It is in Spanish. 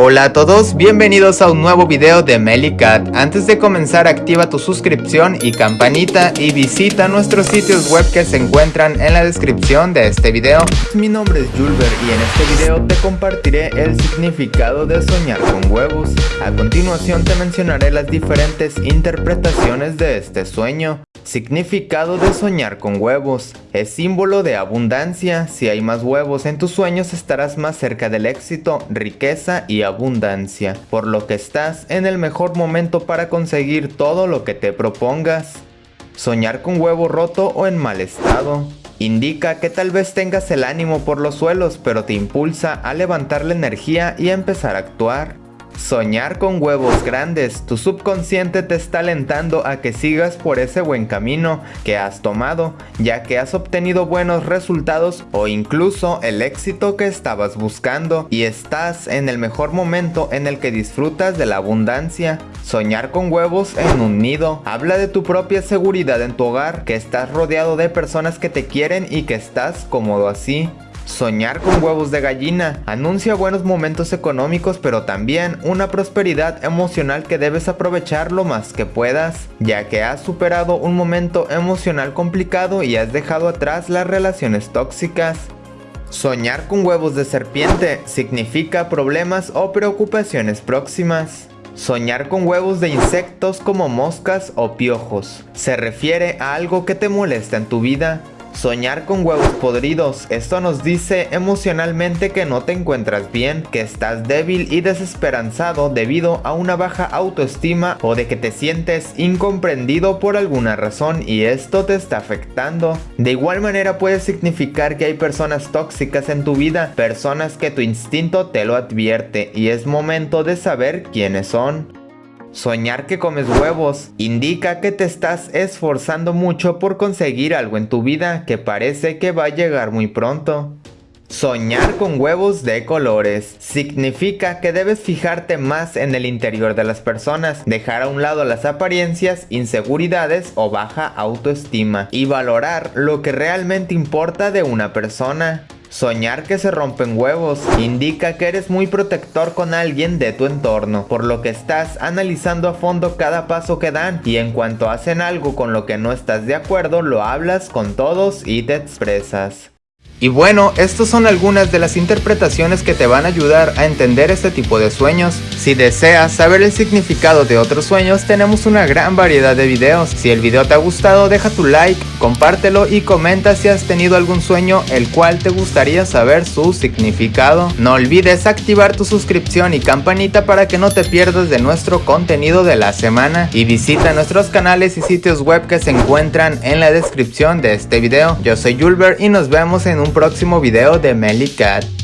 Hola a todos, bienvenidos a un nuevo video de Melicat. Antes de comenzar activa tu suscripción y campanita y visita nuestros sitios web que se encuentran en la descripción de este video. Mi nombre es Julber y en este video te compartiré el significado de soñar con huevos. A continuación te mencionaré las diferentes interpretaciones de este sueño. Significado de soñar con huevos. Es símbolo de abundancia. Si hay más huevos en tus sueños estarás más cerca del éxito, riqueza y abundancia. Por lo que estás en el mejor momento para conseguir todo lo que te propongas. Soñar con huevo roto o en mal estado. Indica que tal vez tengas el ánimo por los suelos, pero te impulsa a levantar la energía y a empezar a actuar. Soñar con huevos grandes, tu subconsciente te está alentando a que sigas por ese buen camino que has tomado, ya que has obtenido buenos resultados o incluso el éxito que estabas buscando y estás en el mejor momento en el que disfrutas de la abundancia. Soñar con huevos en un nido, habla de tu propia seguridad en tu hogar, que estás rodeado de personas que te quieren y que estás cómodo así. Soñar con huevos de gallina anuncia buenos momentos económicos pero también una prosperidad emocional que debes aprovechar lo más que puedas, ya que has superado un momento emocional complicado y has dejado atrás las relaciones tóxicas. Soñar con huevos de serpiente significa problemas o preocupaciones próximas. Soñar con huevos de insectos como moscas o piojos se refiere a algo que te molesta en tu vida Soñar con huevos podridos. Esto nos dice emocionalmente que no te encuentras bien, que estás débil y desesperanzado debido a una baja autoestima o de que te sientes incomprendido por alguna razón y esto te está afectando. De igual manera puede significar que hay personas tóxicas en tu vida, personas que tu instinto te lo advierte y es momento de saber quiénes son. Soñar que comes huevos indica que te estás esforzando mucho por conseguir algo en tu vida que parece que va a llegar muy pronto. Soñar con huevos de colores significa que debes fijarte más en el interior de las personas, dejar a un lado las apariencias, inseguridades o baja autoestima y valorar lo que realmente importa de una persona. Soñar que se rompen huevos indica que eres muy protector con alguien de tu entorno, por lo que estás analizando a fondo cada paso que dan y en cuanto hacen algo con lo que no estás de acuerdo lo hablas con todos y te expresas. Y bueno, estas son algunas de las interpretaciones que te van a ayudar a entender este tipo de sueños. Si deseas saber el significado de otros sueños, tenemos una gran variedad de videos. Si el video te ha gustado, deja tu like, compártelo y comenta si has tenido algún sueño el cual te gustaría saber su significado. No olvides activar tu suscripción y campanita para que no te pierdas de nuestro contenido de la semana. Y visita nuestros canales y sitios web que se encuentran en la descripción de este video. Yo soy Julber y nos vemos en un próximo video de Melly Cat.